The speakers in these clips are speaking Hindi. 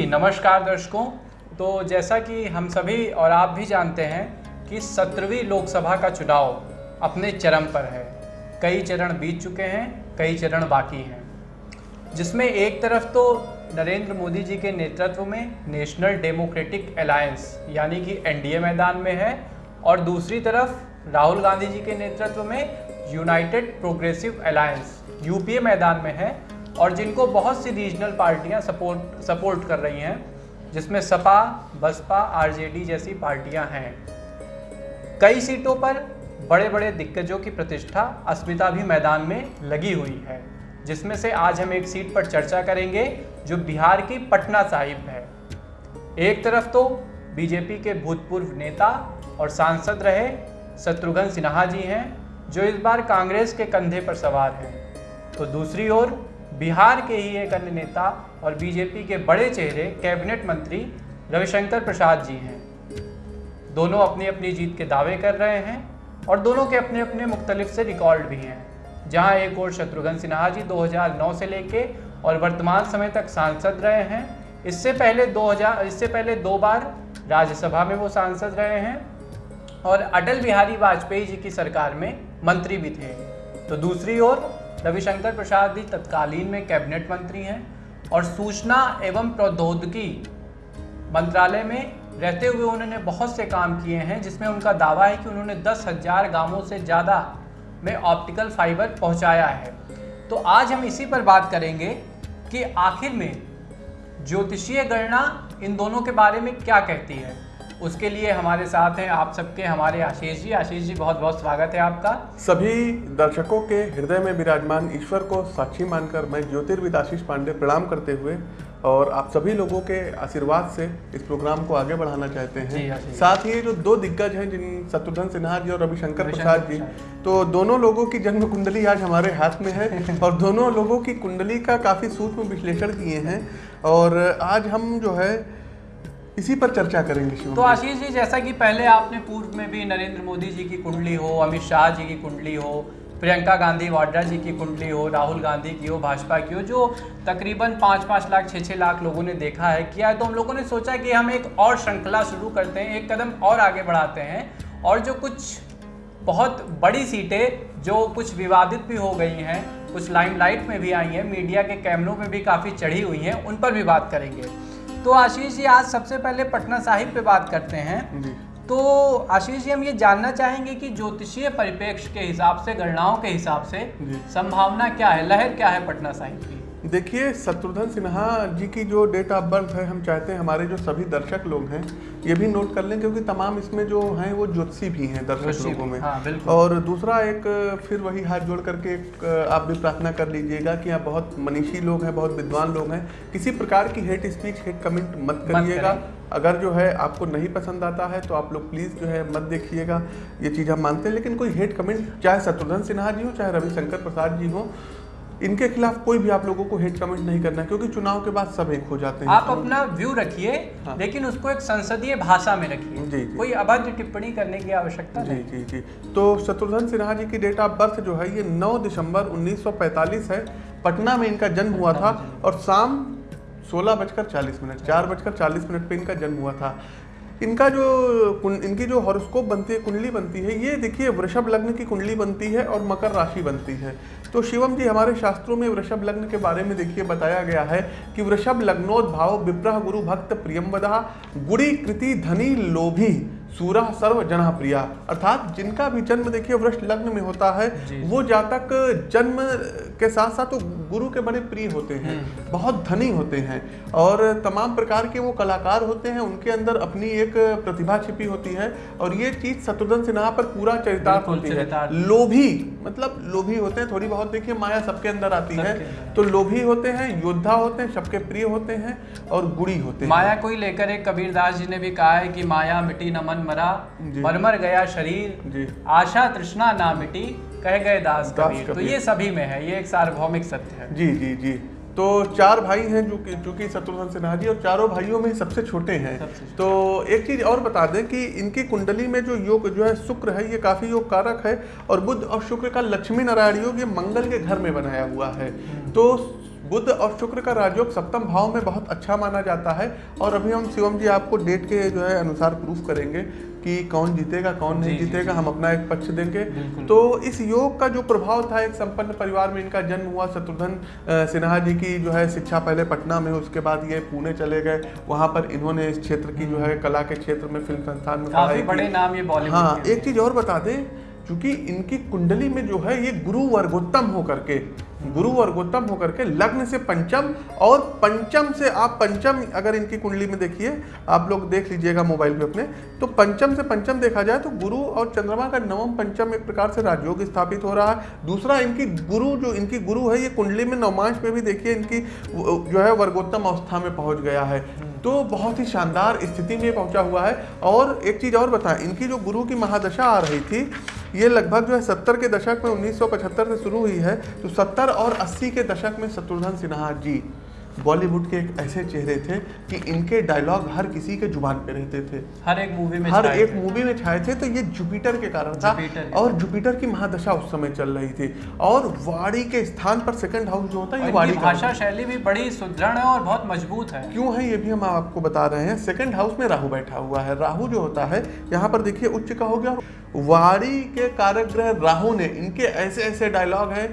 नमस्कार दर्शकों तो जैसा कि हम सभी और आप भी जानते हैं कि सत्रहवीं लोकसभा का चुनाव अपने चरम पर है। कई चरण बीत चुके हैं, कई चरण बाकी हैं। जिसमें एक तरफ़ तो नरेंद्र मोदी जी के नेतृत्व में नेशनल डेमोक्रेटिक अलायंस, यानी कि एनडीए मैदान में है, और दूसरी तरफ़ राहुल गांधी जी के नेतृत्व में यूनाइटेड प्रोग्रेसिव अलायंस, यूपीए मैदान में है और जिनको बहुत सी रीजनल पार्टियाँ सपोर्ट सपोर्ट कर रही हैं, जिसमें सपा, बसपा, आरजेडी जैसी पार्टियाँ हैं। कई सीटों पर बड़े बड़े दिग्गजों की प्रतिष्ठा अस्मिता भी मैदान में लगी हुई है, जिसमें से आज हम एक सीट पर चर्चा करेंगे, जो बिहार की पटना साहिब है। एक तरफ़ तो बीजेपी के भूतपूर्व नेता और सांसद रहे शत्रुघ्न सिन्हा जी हैं, जो इस बार कांग्रेस के कंधे पर सवार हैं। तो दूसरी ओर बिहार के ही एक अन्य नेता और बीजेपी के बड़े चेहरे कैबिनेट मंत्री रविशंकर प्रसाद जी हैं। दोनों अपनी अपनी जीत के दावे कर रहे हैं और दोनों के अपने अपने मुख्तलिफ़ से रिकॉर्ड भी हैं। जहाँ एक और शत्रुघ्न सिन्हा जी 2009 से लेके और वर्तमान समय तक सांसद रहे हैं, इससे पहले 2000 इससे पहले दो बार राज्यसभा में वो सांसद रहे हैं और अटल बिहारी वाजपेयी जी की सरकार में मंत्री भी थे। तो दूसरी ओर रविशंकर प्रसाद जी तत्कालीन में कैबिनेट मंत्री हैं और सूचना एवं प्रौद्योगिकी मंत्रालय में रहते हुए उन्होंने बहुत से काम किए हैं, जिसमें उनका दावा है कि उन्होंने दस हज़ार गाँवों से ज़्यादा में ऑप्टिकल फाइबर पहुँचाया है। तो आज हम इसी पर बात करेंगे कि आखिर में ज्योतिषीय गणना इन दोनों के बारे में क्या कहती है। उसके लिए हमारे साथ हैं आप सबके हमारे आशीष जी। आशीष जी बहुत बहुत स्वागत है आपका। सभी दर्शकों के हृदय में विराजमान ईश्वर को साक्षी मानकर मैं ज्योतिर्विद आशीष पांडे प्रणाम करते हुए और आप सभी लोगों के आशीर्वाद से इस प्रोग्राम को आगे बढ़ाना चाहते हैं। साथ ही जो दो दिग्गज हैं जिन शत्रुघ्न सिन्हा जी और रविशंकर प्रसाद जी। तो दोनों लोगों की जन्म कुंडली आज हमारे हाथ में है और दोनों लोगों की कुंडली का काफ़ी सूक्ष्म विश्लेषण किए हैं। और आज हम जो है इसी पर चर्चा करेंगे तो आशीष जी, जैसा कि पहले आपने पूर्व में भी नरेंद्र मोदी जी की कुंडली हो, अमित शाह जी की कुंडली हो, प्रियंका गांधी वाड्रा जी की कुंडली हो, राहुल गांधी की हो, भाजपा की हो, जो तकरीबन पाँच पाँच लाख छः छः लाख लोगों ने देखा है, किया है तो हम लोगों ने सोचा कि हम एक और श्रृंखला शुरू करते हैं, एक कदम और आगे बढ़ाते हैं, और जो कुछ बहुत बड़ी सीटें, जो कुछ विवादित भी हो गई हैं, कुछ लाइमलाइट में भी आई हैं, मीडिया के कैमरों में भी काफ़ी चढ़ी हुई हैं, उन पर भी बात करेंगे। तो आशीष जी आज सबसे पहले पटना साहिब पे बात करते हैं। तो आशीष जी हम ये जानना चाहेंगे कि ज्योतिषीय परिप्रेक्ष्य के हिसाब से गणनाओं के हिसाब से संभावना क्या है? लहर क्या है पटना साहिब की? देखिए शत्रुघ्न सिन्हा जी की जो डेट ऑफ़ बर्थ है हम चाहते हैं हमारे जो सभी दर्शक लोग हैं ये भी नोट कर लें क्योंकि तमाम इसमें जो हैं वो ज्योतिषी भी हैं दर्शक लोगों में। हाँ, और दूसरा एक फिर वही हाथ जोड़ करके एक आप भी प्रार्थना कर लीजिएगा कि आप बहुत मनीषी लोग हैं बहुत विद्वान लोग हैं। किसी प्रकार की हेट स्पीच हेट कमेंट मत मत करिएगा। अगर जो है आपको नहीं पसंद आता है तो आप लोग प्लीज़ जो है मत देखिएगा। ये चीज़ हम मानते हैं लेकिन कोई हेट कमेंट चाहे शत्रुघ्न सिन्हा जी हो चाहे रविशंकर प्रसाद जी हो इनके खिलाफ कोई भी आप लोगों को हेट कमेंट नहीं करना क्योंकि चुनाव के बाद सब एक हो जाते हैं। आप अपना व्यू रखिए हाँ। लेकिन उसको एक संसदीय भाषा में रखिए। जी, जी। कोई अभद्र टिप्पणी करने की आवश्यकता जी नहीं। जी जी। तो शत्रुघ्न सिन्हा जी की डेट ऑफ़ बर्थ जो है ये 9 दिसंबर 1945 है। पटना में इनका जन्म हुआ था और शाम सोलह बजकर चालीस मिनट चार बजकर चालीस मिनट पे इनका जन्म हुआ था। इनका जो इनकी जो हॉरोस्कोप बनती है, कुंडली बनती है, ये देखिए वृषभ लग्न की कुंडली बनती है और मकर राशि बनती है। तो शिवम जी, हमारे शास्त्रों में वृषभ लग्न के बारे में देखिए, बताया गया है कि वृषभ लग्नोद्भाव, विप्रह गुरु भक्त प्रियम्बदा गुड़ी कृति धनी लोभी। सूरा सर्व जना प्रिया अर्थात जिनका भी जन्म देखिए वृक्ष लग्न में होता है वो जातक जन्म के साथ साथ वो गुरु के बड़े प्रिय होते हैं बहुत धनी होते हैं और तमाम प्रकार के वो कलाकार होते हैं उनके अंदर अपनी एक प्रतिभा छिपी होती है और ये चीज़ शत्रुघ्न सिन्हा पर पूरा चरितार्थ होती है। लोभी मतलब लोभी होते हैं थोड़ी बहुत देखिए माया सबके अंदर आती है। तो लोभी होते हैं योद्धा होते हैं सबके प्रिय होते हैं और गुड़ी होते हैं। माया को ही लेकर एक कबीरदास जी ने भी कहा है कि माया मिटी न मन मरा जी। मर मर गया शरीर आशा तृष्णा ना मिटी कह गए दास कबीर। तो ये सभी में है ये एक सार्वभौमिक सत्य है। जी जी जी। तो चार भाई हैं जो कि जो कि शत्रुघ्न सिन्हा जी और चारों भाइयों में सबसे छोटे हैं। सबसे तो एक चीज़ और बता दें कि इनकी कुंडली में जो योग जो है शुक्र है ये काफ़ी योग कारक है और बुद्ध और शुक्र का लक्ष्मी नारायण योग ये मंगल के घर में बनाया हुआ है। तो बुध और शुक्र का राजयोग सप्तम भाव में बहुत अच्छा माना जाता है। और अभी हम शिवम जी आपको डेट के जो है अनुसार प्रूफ करेंगे कि कौन जीतेगा कौन नहीं जीतेगा हम अपना एक पक्ष देंगे। तो इस योग का जो प्रभाव था एक संपन्न परिवार में इनका जन्म हुआ शत्रुघ्न सिन्हा जी की जो है शिक्षा पहले पटना में उसके बाद ये पुणे चले गए। वहाँ पर इन्होंने इस क्षेत्र की जो है कला के क्षेत्र में फ़िल्म संस्थान में काफ़ी बड़े नाम ये बॉलीवुड हाँ एक चीज़ और बता दें क्योंकि इनकी कुंडली में जो है ये गुरु वर्गोत्तम होकर के गुरु और वर्गोत्तम होकर के लग्न से पंचम और पंचम से आप पंचम, अगर इनकी कुंडली में देखिए, आप लोग देख लीजिएगा मोबाइल पे अपने तो पंचम से पंचम देखा जाए तो गुरु और चंद्रमा का नवम पंचम एक प्रकार से राजयोग स्थापित हो रहा है। दूसरा, इनकी गुरु जो, इनकी गुरु है, ये कुंडली में नवमांश में भी देखिए, इनकी जो है वर्गोत्तम अवस्था में पहुँच गया है। तो बहुत ही शानदार स्थिति में पहुँचा हुआ है। और एक चीज़ और बताएँ, इनकी जो गुरु की महादशा आ रही थी, ये लगभग जो है सत्तर के दशक में 1975 से शुरू हुई है तो सत्तर और अस्सी के दशक में शत्रुघ्न सिन्हा जी। बॉलीवुड के एक ऐसे चेहरे थे कि इनके डायलॉग हर किसी के ज़ुबान पे रहते थे। हर एक मूवी में हर एक मूवी में छाए थे तो ये जुपिटर के कारण था और जुपिटर की महादशा उस समय चल रही थी। और वाड़ी के स्थान पर सेकंड हाउस जो होता है ये वाड़ी भाषा शैली भी बड़ी सुदृढ़ है और बहुत मज़बूत है। क्यों है ये भी हम आपको बता रहे हैं। सेकंड हाउस में राहु बैठा हुआ है। राहु जो होता है यहाँ पर देखिए उच्च का हो गया। वाड़ी के कारक ग्रह राहु ने इनके ऐसे ऐसे डायलॉग हैं।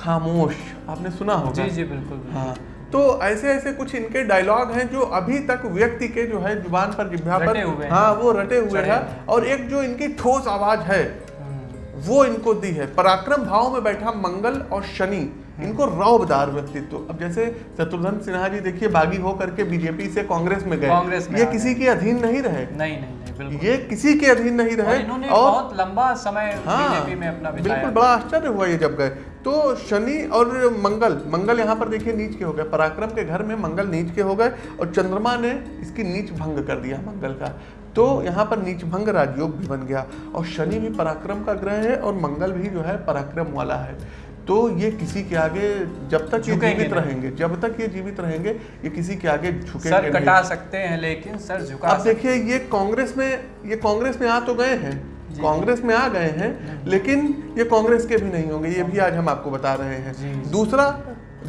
खामोश आपने सुना होगा? जी जी बिल्कुल। हाँ। तो ऐसे ऐसे कुछ इनके डायलॉग हैं जो अभी तक व्यक्ति के जो है ज़ुबान पर जिह्वा पर हैं। वो रटे हुए हैं। और एक जो इनकी ठोस आवाज़ है हम्म, वो इनको दी है। पराक्रम भाव में बैठा मंगल और शनि इनको रौबदार व्यक्तित्व। अब जैसे शत्रुघ्न सिन्हा जी देखिए बागी हो करके बीजेपी से कांग्रेस में गए। कांग्रेस में ये किसी के अधीन नहीं रहे। नहीं नहीं। ये किसी के अधीन नहीं और रहे इन्होंने और बहुत लंबा समय बीजेपी में अपना बिल्कुल बड़ा आश्चर्य हुआ ये जब गए। तो शनि और मंगल मंगल यहाँ पर देखिए नीच के हो गए। पराक्रम के घर में मंगल नीच के हो गए और चंद्रमा ने इसकी नीच भंग कर दिया मंगल का। तो यहाँ पर नीच भंग राजयोग भी बन गया। और शनि भी पराक्रम का ग्रह है और मंगल भी जो है पराक्रम वाला है। तो ये किसी के आगे जब तक ये जीवित रहेंगे जब तक ये जीवित रहेंगे ये किसी के आगे झुके सर कटा सकते हैं लेकिन सर झुका आप देखिए ये कांग्रेस में ये कांग्रेस में आ तो गए हैं कांग्रेस में आ गए हैं लेकिन ये कांग्रेस के भी नहीं होंगे ये भी आज हम आपको बता रहे हैं। दूसरा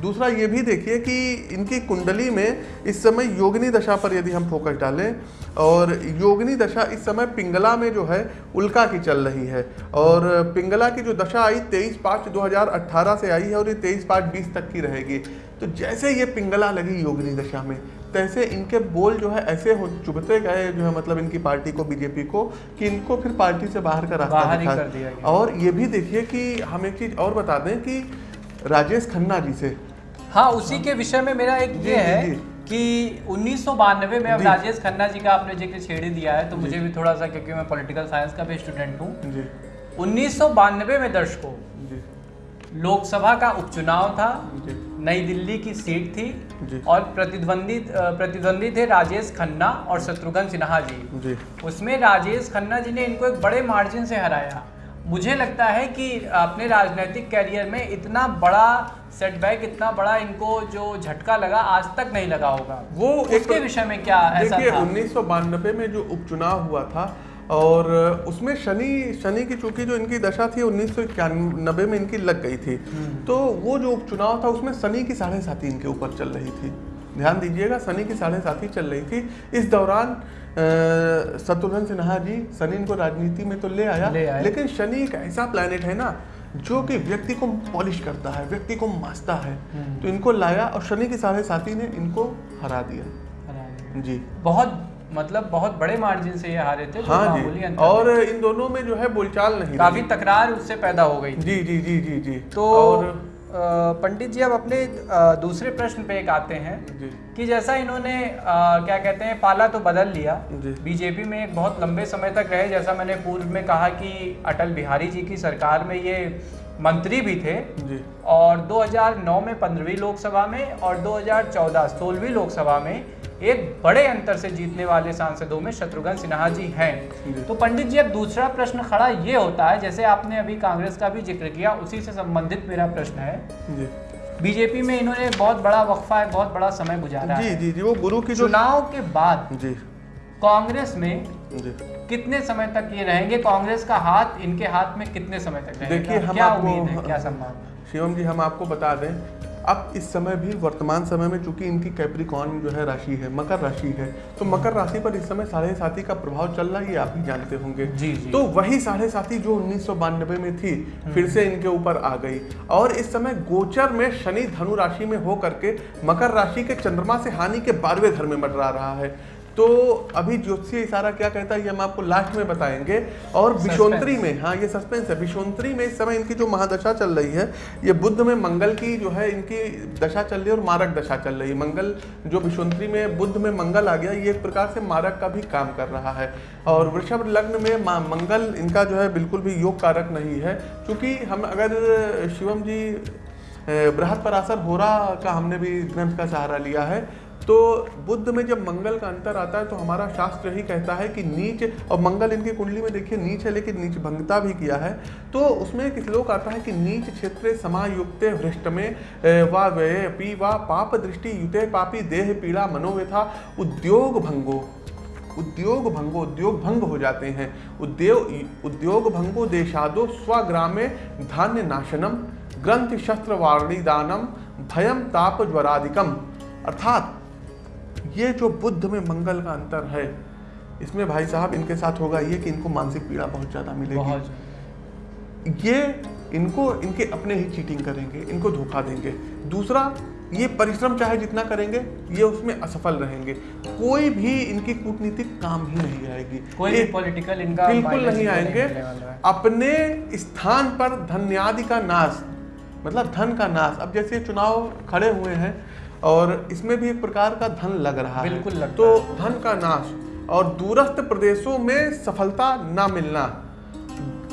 दूसरा ये भी देखिए कि इनकी कुंडली में इस समय योगिनी दशा पर यदि हम फोकस डालें और योगिनी दशा इस समय पिंगला में जो है उल्का की चल रही है। और पिंगला की जो दशा आई तेईस पाँच दो से आई है और ये तेईस पाँच बीस तक की रहेगी। तो जैसे ये पिंगला लगी योगिनी दशा में तैसे इनके बोल जो है ऐसे हो चुभते गए जो है मतलब इनकी पार्टी को बीजेपी को कि इनको फिर पार्टी से बाहर का रास्ता बाहर दिखा। और ये भी देखिए कि हम एक चीज़ और बता दें कि राजेश खन्ना जी से। हाँ उसी के विषय में मेरा एक ये है। कि उन्नीस में अब। राजेश खन्ना जी का आपने ज़िक्र छेड़ दिया है तो मुझे भी थोड़ा सा क्योंकि मैं पॉलिटिकल साइंस का भी स्टूडेंट हूँ। उन्नीस में दर्शकों लोकसभा का उपचुनाव था नई दिल्ली की सीट थी और प्रतिद्वंदी प्रतिद्वंदी थे राजेश खन्ना और शत्रुघ्न सिन्हा जी। उसमें राजेश खन्ना जी ने इनको एक बड़े मार्जिन से हराया। मुझे लगता है कि अपने राजनीतिक कैरियर में इतना बड़ा सेटबैक इतना बड़ा इनको जो झटका लगा आज तक नहीं लगा होगा। वो उसके विषय में क्या ऐसा देखिए था? उन्नीस में जो उपचुनाव हुआ था और उसमें शनि शनि की चूँकि जो इनकी दशा थी उन्नीस सौ में इनकी लग गई थी। तो वो जो उपचुनाव था उसमें शनि की साढ़े साथी इनके ऊपर चल रही थी। ध्यान दीजिएगा शनि की साढ़े साथी चल रही थी। इस दौरान शत्रुघ्न सिन्हा जी शनि इनको राजनीति में तो ले आया ले आए। लेकिन शनि एक ऐसा प्लैनेट है ना जो कि व्यक्ति को पॉलिश करता है व्यक्ति को मासता है। तो इनको लाया और शनि की साढ़े साथी ने इनको हरा दिया। जी। बहुत मतलब बहुत बड़े मार्जिन से ये हारे थे हाँ जी। और इन दोनों में जो है बोलचाल नहीं काफ़ी तकरार उससे पैदा हो गई जी जी जी जी जी। तो और पंडित जी अब अपने दूसरे प्रश्न पे एक आते हैं कि जैसा इन्होंने क्या कहते हैं पाला तो बदल लिया बीजेपी में एक बहुत लंबे समय तक रहे जैसा मैंने पूर्व में कहा कि अटल बिहारी जी की सरकार में ये मंत्री भी थे जी। और 2009 में पंद्रहवीं लोकसभा में और 2014 सोलहवीं लोकसभा में एक बड़े अंतर से जीतने वाले सांसदों में शत्रुघ्न सिन्हा जी। हैं। तो पंडित जी अब दूसरा प्रश्न खड़ा ये होता है जैसे आपने अभी कांग्रेस का भी ज़िक्र किया उसी से संबंधित मेरा प्रश्न है। जी। बीजेपी में इन्होंने बहुत बड़ा वक्फा है बहुत बड़ा समय गुजारा जी है। जी जी वो गुरु की चुनाव के बाद जी। कांग्रेस में जी। कितने समय तक ये रहेंगे? कांग्रेस का हाथ इनके हाथ में कितने समय तक रहेगा? देखिए हम क्या उम्मीद है? क्या संभावना? शिवम जी हम आपको बता दें अब इस समय भी वर्तमान समय में चूँकि इनकी कैप्रिकॉन जो है राशि है मकर राशि है तो मकर राशि पर इस समय साढ़े साथी का प्रभाव चल रहा है ये आप भी जानते होंगे। जी, जी। तो वही साढ़े साथी जो उन्नीस सौ बानबे में थी फिर से इनके ऊपर आ गई। और इस समय गोचर में शनि धनु राशि में हो करके मकर राशि के चंद्रमा से हानि के बारहवें घर में मंडरा रहा है। तो अभी ज्योतिषीय इशारा क्या कहता है ये हम आपको लास्ट में बताएँगे। और विशोंतरी में हाँ ये सस्पेंस है। विशोंतरी में इस समय इनकी जो महादशा चल रही है ये बुद्ध में मंगल की जो है इनकी दशा चल रही है और मारक दशा चल रही है। मंगल जो विशोंतरी में बुद्ध में मंगल आ गया ये एक प्रकार से मारक का भी काम कर रहा है। और वृषभ लग्न में मंगल इनका जो है बिल्कुल भी योग कारक नहीं है। क्योंकि हम अगर शिवम जी बृहद पराशर होरा का हमने भी ग्रंथ का सहारा लिया है। तो बुद्ध में जब मंगल का अंतर आता है तो हमारा शास्त्र ही कहता है कि नीच, और मंगल इनकी कुंडली में देखिए, नीच है, लेकिन नीच भंगता भी किया है। तो उसमें एक श्लोक आता है कि नीच क्षेत्र समायुक्त भ्रष्ट में वा व्यय पी वा पाप दृष्टि युते पापी देह पीड़ा मनोव्यथा उद्योग भंगो उद्योग भंगो उद्योग भंग हो जाते हैं। उद्योग उद्योग भंगो देशादो स्वग्रामे धान्य नाशनम, ग्रंथ शस्त्र वाणी दानम भयम ताप ज्वरादिकम। अर्थात ये जो बुद्ध में मंगल का अंतर है इसमें भाई साहब इनके साथ होगा ये कि इनको मानसिक पीड़ा बहुत ज़्यादा मिलेगी। ये इनको इनके अपने ही चीटिंग करेंगे इनको धोखा देंगे। दूसरा ये परिश्रम चाहे जितना करेंगे ये उसमें असफल रहेंगे। कोई भी इनकी कूटनीतिक काम ही नहीं आएगी। कोई भी पॉलिटिकल इनका बिल्कुल नहीं आएँगे। अपने स्थान पर धन्यादि का नाश मतलब धन का नाश। अब जैसे चुनाव खड़े हुए हैं और इसमें भी एक प्रकार का धन लग रहा है। बिल्कुल लगता तो धन का नाश और दूरस्थ प्रदेशों में सफलता ना मिलना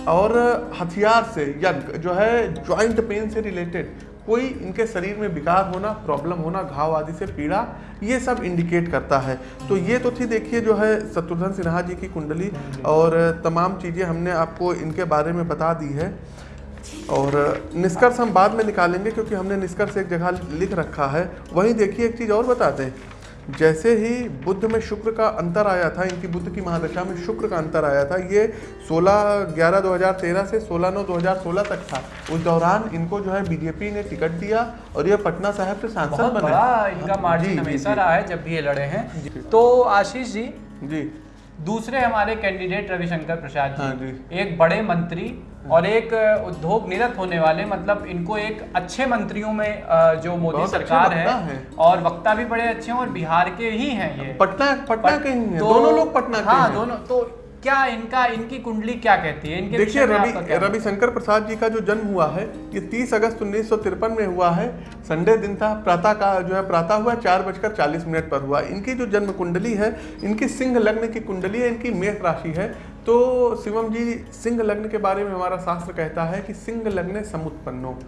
और हथियार से या जो है ज्वाइंट पेन से रिलेटेड कोई इनके शरीर में विकार होना प्रॉब्लम होना घाव आदि से पीड़ा ये सब इंडिकेट करता है। तो ये तो थी देखिए जो है शत्रुघ्न सिन्हा जी की कुंडली और तमाम चीज़ें हमने आपको इनके बारे में बता दी है। और निष्कर्ष हम बाद में निकालेंगे क्योंकि हमने निष्कर्ष एक जगह लिख रखा है। वहीं देखिए एक चीज़ और बता दें जैसे ही बुद्ध में शुक्र का अंतर आया था इनकी बुद्ध की महादशा में शुक्र का अंतर आया था ये 16 ग्यारह 2013 से 16 नौ 2016 तक था। उस दौरान इनको जो है बीजेपी ने टिकट दिया और ये पटना साहब से सांसद बने। इनका मार्जिन हमेशा रहा है जब भी ये लड़े हैं। तो आशीष जी जी। दूसरे हमारे कैंडिडेट रविशंकर प्रसाद हाँ जी। हाँ एक बड़े मंत्री और एक उद्योग निरत होने वाले मतलब इनको एक अच्छे मंत्रियों में जो मोदी सरकार है है। और वक्ता भी बड़े अच्छे हैं और बिहार के ही हैं ये। पटना पटना के ही हैं। तो, दोनों लोग पटना के हाँ हैं। दोनों तो क्या इनका इनकी कुंडली क्या कहती है? इनके देखिए रवि रविशंकर प्रसाद जी का जो जन्म हुआ है ये 30 अगस्त उन्नीस सौ तिरपन में हुआ है। संडे दिन था प्रातः का जो है प्रातः हुआ चार बजकर चालीस मिनट पर हुआ। इनकी जो जन्म कुंडली है इनकी सिंह लग्न की कुंडली है इनकी मेष राशि है। तो शिवम जी सिंह लग्न के बारे में हमारा शास्त्र कहता है कि सिंह लग्न समुत्पन्नो।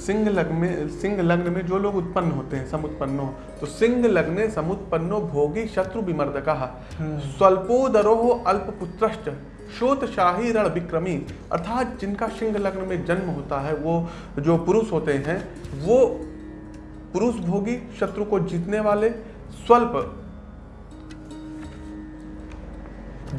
सिंह लग्न में सिंह लग्न में जो लोग उत्पन्न होते हैं समुत्पन्नो तो सिंह लग्ने समुत्पन्नो भोगी शत्रु विमर्दक। स्वल्पोदरो अल्पपुत्रश्च शोत शाही रण विक्रमी अर्थात जिनका सिंह लग्न में जन्म होता है वो जो पुरुष होते हैं वो पुरुष भोगी शत्रु को जीतने वाले स्वल्प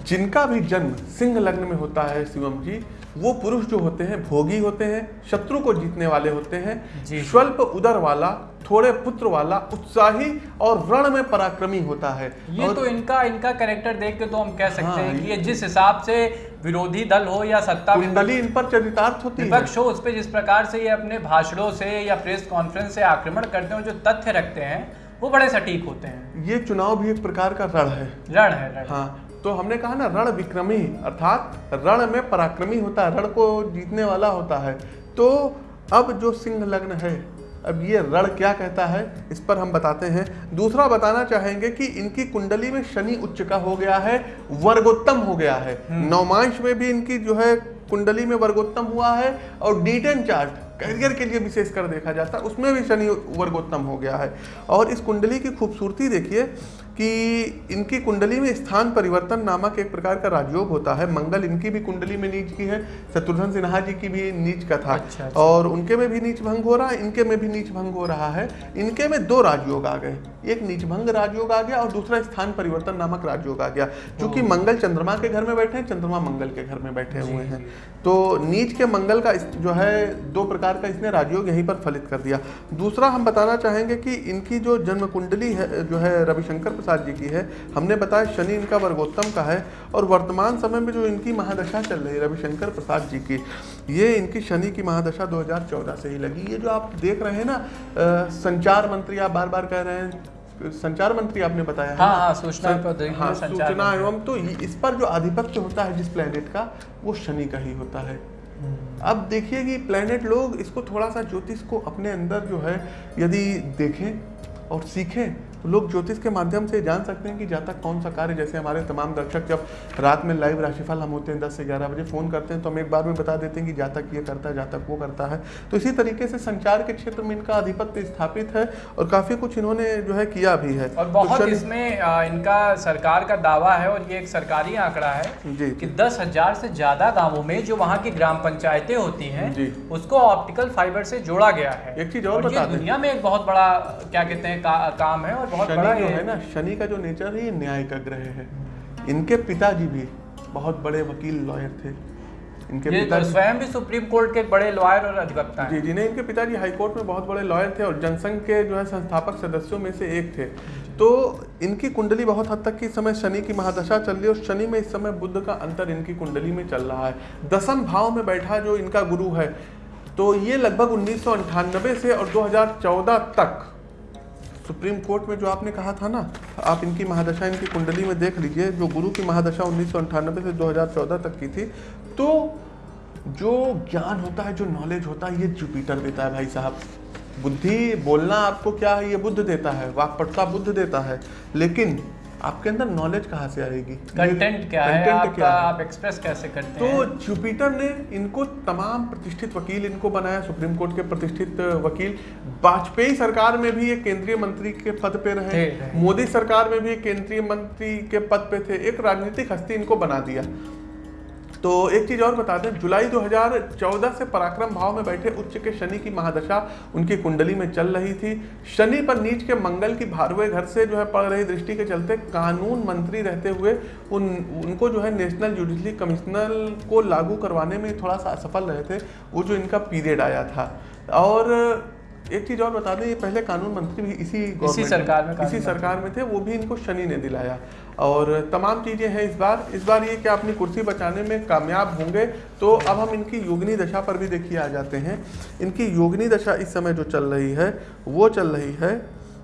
जिनका भी जन्म सिंह लग्न में होता है शिवम जी वो पुरुष जो होते हैं भोगी होते हैं शत्रु को जीतने वाले होते हैं। स्वल्प उदर वाला थोड़े पुत्र वाला उत्साही और रण में पराक्रमी होता है। ये और तो इनका इनका कैरेक्टर देख के तो हम कह सकते हाँ, हैं कि ये- जिस हिसाब से विरोधी दल हो या सत्ता कुंडली इन पर चरितार्थ होती है। विपक्ष हो उस पर जिस प्रकार से ये अपने भाषणों से या प्रेस कॉन्फ्रेंस से आक्रमण करते हैं जो तथ्य रखते हैं वो बड़े सटीक होते हैं। ये चुनाव भी एक प्रकार का रण है। रण है रण हाँ तो हमने कहा ना रण विक्रमी अर्थात रण में पराक्रमी होता है रण को जीतने वाला होता है। तो अब जो सिंह लग्न है अब ये रण क्या कहता है इस पर हम बताते हैं। दूसरा बताना चाहेंगे कि इनकी कुंडली में शनि उच्च का हो गया है वर्गोत्तम हो गया है। नौमांश में भी इनकी जो है कुंडली में वर्गोत्तम हुआ है और डीटन चार्ट करियर के लिए विशेष कर देखा जाता है उसमें भी शनि वर्गोत्तम हो गया है। और इस कुंडली की खूबसूरती देखिए कि इनकी कुंडली में स्थान परिवर्तन नामक एक प्रकार का राजयोग होता है। मंगल इनकी भी कुंडली में नीच की है शत्रुघ्न सिन्हा जी की भी नीच का था अच्छा, अच्छा। और उनके में भी नीच भंग हो रहा है इनके में भी नीच भंग हो रहा है। इनके में दो राजयोग आ गए। एक नीच भंग राजयोग आ गया और दूसरा स्थान परिवर्तन नामक राजयोग आ गया। क्योंकि मंगल चंद्रमा के घर में बैठे हैं चंद्रमा मंगल के घर में बैठे हुए हैं। तो नीच के मंगल का जो है दो प्रकार का इसने राजयोग यहीं पर फलित कर दिया। दूसरा हम बताना चाहेंगे कि इनकी जो जन्म कुंडली है जो है रविशंकर प्रसाद जी की है। हमने बताया शनि इनका वर्गोत्तम का है और वर्तमान समय में जो इनकी महादशा चल रही है रविशंकर प्रसाद जी की ये इनकी शनि की महादशा 2014 से ही लगी। ये जो आप देख रहे हैं ना संचार मंत्री आप बार बार कह रहे हैं संचार मंत्री आपने बताया हाँ, हाँ, सूचना सं- हाँ, सूचना एवं तो इस पर जो आधिपत्य होता है जिस प्लेनेट का वो शनि का ही होता है। अब देखिए कि प्लेनेट लोग इसको थोड़ा सा ज्योतिष को अपने अंदर जो है यदि देखें और सीखें तो लोग ज्योतिष के माध्यम से जान सकते हैं कि जातक कौन सा कार्य जैसे हमारे तमाम दर्शक जब रात में लाइव राशिफल हम होते हैं 10 से 11 बजे फ़ोन करते हैं तो हम एक बार में बता देते हैं कि जातक ये करता है जातक वो करता है। तो इसी तरीके से संचार के क्षेत्र में इनका आधिपत्य स्थापित है और काफ़ी कुछ इन्होंने जो है किया भी है। और तो बहुत इसमें इनका सरकार का दावा है और ये एक सरकारी आंकड़ा है जी। कि दस हज़ार से ज़्यादा गाँवों में जो वहाँ की ग्राम पंचायतें होती हैं। उसको ऑप्टिकल फाइबर से जोड़ा गया है। एक चीज़ और बता दें। दुनिया में एक बहुत बड़ा क्या कहते हैं काम है और बहुत शनि बड़ा जो है। ना शनि का जो नेचर है ये न्याय का ग्रह है। इनके पिताजी भी बहुत बड़े वकील लॉयर थे। इनके तो पिताजी स्वयं भी सुप्रीम कोर्ट के बड़े लॉयर और अधिवक्ता जी जी नहीं इनके पिताजी हाईकोर्ट में बहुत बड़े लॉयर थे और जनसंघ के जो है संस्थापक सदस्यों में से एक थे। तो इनकी कुंडली बहुत हद तक की इस समय शनि की महादशा चल रही है और शनि में इस समय बुद्ध का अंतर इनकी कुंडली में चल रहा है। दसम भाव में बैठा जो इनका गुरु है तो ये लगभग उन्नीस से और 2014 तक सुप्रीम कोर्ट में जो आपने कहा था ना, आप इनकी महादशा, इनकी कुंडली में देख लीजिए, जो गुरु की महादशा उन्नीस सौ अट्ठानबे से 2014 तक की थी तो जो ज्ञान होता है, जो नॉलेज होता है, ये जुपिटर देता है भाई साहब। बुद्धि बोलना आपको क्या है? ये बुद्ध देता है, वाकपटता बुद्ध देता है। लेकिन आपके अंदर नॉलेज कहाँ से आएगी कंटेंट क्या है? Content आपका क्या है? आप एक्सप्रेस कैसे करते तो हैं? जुपिटर ने इनको तमाम प्रतिष्ठित वकील इनको बनाया सुप्रीम कोर्ट के प्रतिष्ठित वकील। वाजपेयी सरकार में भी ये केंद्रीय मंत्री के पद पे रहे। मोदी सरकार में भी केंद्रीय मंत्री के पद पे थे। एक राजनीतिक हस्ती इनको बना दिया। तो एक चीज़ और बता दें जुलाई 2014 से पराक्रम भाव में बैठे उच्च के शनि की महादशा उनकी कुंडली में चल रही थी। शनि पर नीच के मंगल की भारवे घर से जो है पड़ रही दृष्टि के चलते कानून मंत्री रहते हुए उन उनको जो है नेशनल जुडिशरी कमिश्नर को लागू करवाने में थोड़ा सा असफल रहे थे वो जो इनका पीरियड आया था। और एक चीज़ और बता दें ये पहले कानून मंत्री भी इसी government सरकार में इसी सरकार में थे वो भी इनको शनि ने दिलाया। और तमाम चीज़ें हैं इस बार। इस बार ये कि अपनी कुर्सी बचाने में कामयाब होंगे तो अब हम इनकी योगिनी दशा पर भी देखिए, आ जाते हैं। इनकी योगिनी दशा इस समय जो चल रही है, वो चल रही है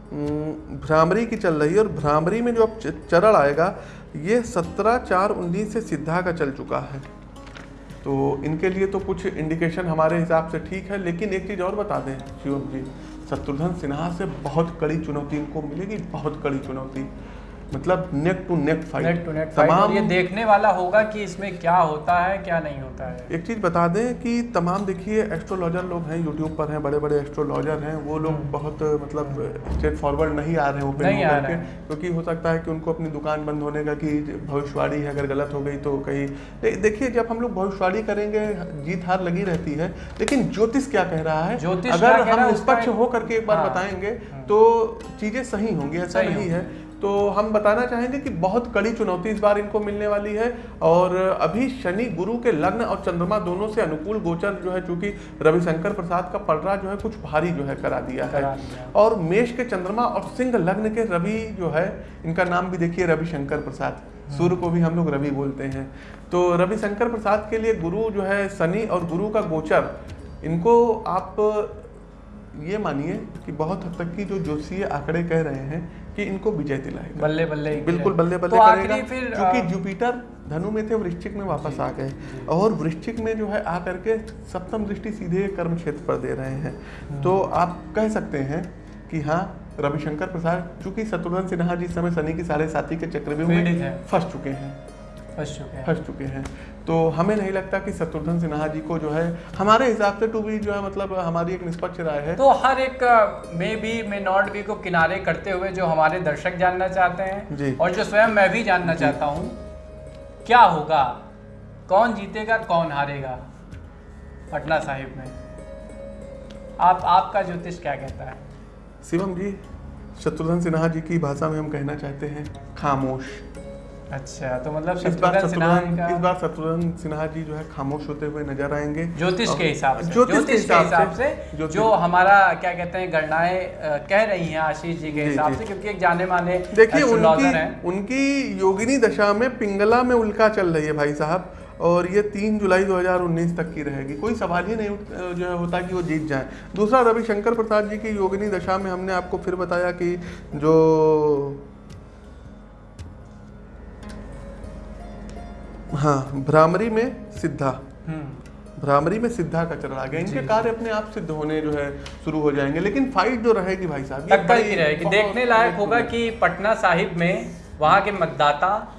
भ्रामरी की चल रही है और भ्रामरी में जो अब चरण आएगा, ये सत्रह चार उन्नीस से सिद्धा का चल चुका है। तो इनके लिए तो कुछ इंडिकेशन हमारे हिसाब से ठीक है, लेकिन एक चीज़ और बता दें, शिवम जी, शत्रुघ्न सिन्हा से बहुत कड़ी चुनौती इनको मिलेगी, बहुत कड़ी चुनौती। मतलब neck to neck fight neck to fight और ये देखने वाला होगा कि इसमें क्या होता है क्या नहीं होता है। एक चीज़ बता दें कि तमाम देखिए एस्ट्रोलॉजर लोग हैं यूट्यूब पर हैं बड़े बड़े एस्ट्रोलॉजर हैं वो लोग बहुत मतलब स्ट्रेट फॉरवर्ड नहीं आ रहे हैं ओपन नहीं आ होकर रहे के हैं। क्योंकि हो सकता है कि उनको अपनी दुकान बंद होने का कि भविष्यवाणी है अगर गलत हो गई तो कहीं देखिए जब हम लोग भविष्यवाणी करेंगे जीत हार लगी रहती है लेकिन ज्योतिष क्या कह रहा है? ज्योतिष अगर हम निष्पक्ष होकर के एक बार हाँ। बताएँगे तो चीज़ें सही होंगी ऐसा नहीं है। तो हम बताना चाहेंगे कि बहुत कड़ी चुनौती इस बार इनको मिलने वाली है और अभी शनि गुरु के लग्न और चंद्रमा दोनों से अनुकूल गोचर जो है चूँकि रविशंकर प्रसाद का पलड़ा जो है कुछ भारी जो है करा दिया है। और मेष के चंद्रमा और सिंह लग्न के रवि जो है इनका नाम भी देखिए रविशंकर प्रसाद। सूर्य को भी हम लोग रवि बोलते हैं। तो रविशंकर प्रसाद के लिए गुरु जो है शनि और गुरु का गोचर इनको आप ये मानिए कि बहुत हद तक की जो ज्योतिषीय आंकड़े कह रहे हैं कि इनको विजय दिलाएगा। बल्ले बल्ले बिल्कुल बल्ले बल्ले तो करेगा फिर क्योंकि जुपिटर धनु में थे वृश्चिक में वापस आ गए। और वृश्चिक में जो है आ करके सप्तम दृष्टि सीधे कर्म क्षेत्र पर दे रहे हैं। हम्म। तो आप कह सकते हैं कि हाँ रविशंकर प्रसाद चूँकि शत्रुघ्न सिन्हा जिस समय शनि की साढ़े साथी के चक्र में। फंस चुके हैं। फंस चुके हैं। फंस चुके हैं। तो हमें नहीं लगता कि शत्रुघ्न सिन्हा जी को जो है हमारे हिसाब से टू बी जो है मतलब हमारी एक निष्पक्ष राय है। तो हर एक may be may not be को किनारे करते हुए जो हमारे दर्शक जानना चाहते हैं। और जो स्वयं मैं भी जानना चाहता हूँ क्या होगा? कौन जीतेगा कौन हारेगा? पटना साहिब में। आप आपका ज्योतिष क्या कहता है? शिवम जी शत्रुघ्न सिन्हा जी की भाषा में हम कहना चाहते हैं खामोश। अच्छा तो मतलब इस बार शत्रुघ्न इस बार शत्रुघ्न सिन्हा जी जो है खामोश होते हुए नज़र आएँगे। ज्योतिष के हिसाब से ज्योतिष के हिसाब से, से जो हमारा क्या कहते हैं गणनाएँ कह रही हैं आशीष जी के हिसाब से क्योंकि एक जाने माने देखिए उनकी उनकी योगिनी दशा में पिंगला में उल्का चल रही है भाई साहब और ये तीन जुलाई 2019 तक की रहेगी। कोई सवाल ही नहीं जो है होता कि वो जीत जाए। दूसरा रविशंकर प्रसाद जी की योगिनी दशा में हमने आपको फिर बताया कि जो हाँ भ्रामरी में सिद्धा। हम्म। भ्रामरी में सिद्धा का चरण आ गया। इनके कार्य अपने आप सिद्ध होने जो है शुरू हो जाएँगे। लेकिन फाइट जो रहेगी भाई साहब टक्कर की रहेगी देखने लायक होगा कि पटना साहिब में वहाँ के मतदाता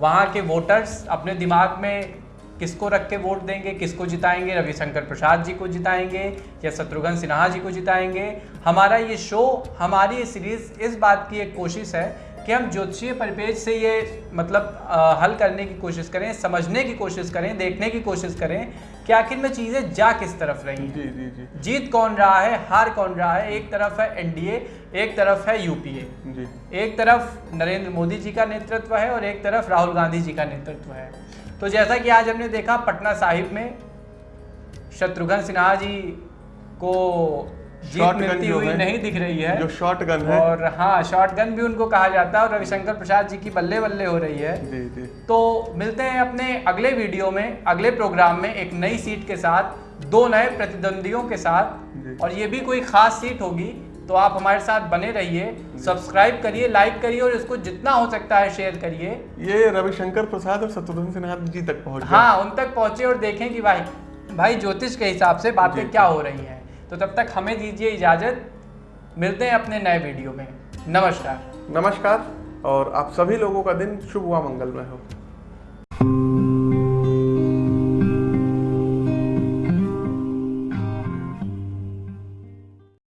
वहाँ के वोटर्स अपने दिमाग में किसको रख के वोट देंगे किसको जिताएँगे? रविशंकर प्रसाद जी को जिताएँगे या शत्रुघ्न सिन्हा जी को जिताएँगे? हमारा ये शो हमारी ये सीरीज़ इस बात की एक कोशिश है कि हम ज्योतिषीय परिपेज से ये मतलब अ, हल करने की कोशिश करें समझने की कोशिश करें देखने की कोशिश करें कि आखिर में चीज़ें जा किस तरफ़ रही जी जी जी। जीत कौन रहा है हार कौन रहा है एक तरफ़ है एनडीए एक तरफ़ है यूपीए। जी। एक तरफ़ नरेंद्र मोदी जी का नेतृत्व है और एक तरफ़ राहुल गांधी जी का नेतृत्व है। तो जैसा कि आज हमने देखा पटना साहिब में शत्रुघ्न सिन्हा जी को Shotgun मिलती जो है, नहीं दिख रही है। जो शॉर्ट गन है। और हाँ शॉर्ट गन भी उनको कहा जाता है और रविशंकर प्रसाद जी की बल्ले बल्ले हो रही है। जी जी। तो मिलते हैं अपने अगले वीडियो में अगले प्रोग्राम में एक नई सीट के साथ दो नए प्रतिद्वंदियों के साथ। और ये भी कोई खास सीट होगी तो आप हमारे साथ बने रहिए सब्सक्राइब करिए लाइक करिए और इसको जितना हो सकता है शेयर करिए। ये रविशंकर प्रसाद और शत्रुघ्न सिन्हा जी तक पहुँच हाँ उन तक पहुँचे और देखें कि भाई भाई ज्योतिष के हिसाब से बातें क्या हो रही हैं। तो तब तक हमें दीजिए इजाज़त। मिलते हैं अपने नए वीडियो में। नमस्कार। नमस्कार, और आप सभी लोगों का दिन शुभ हुआ मंगलमय हो।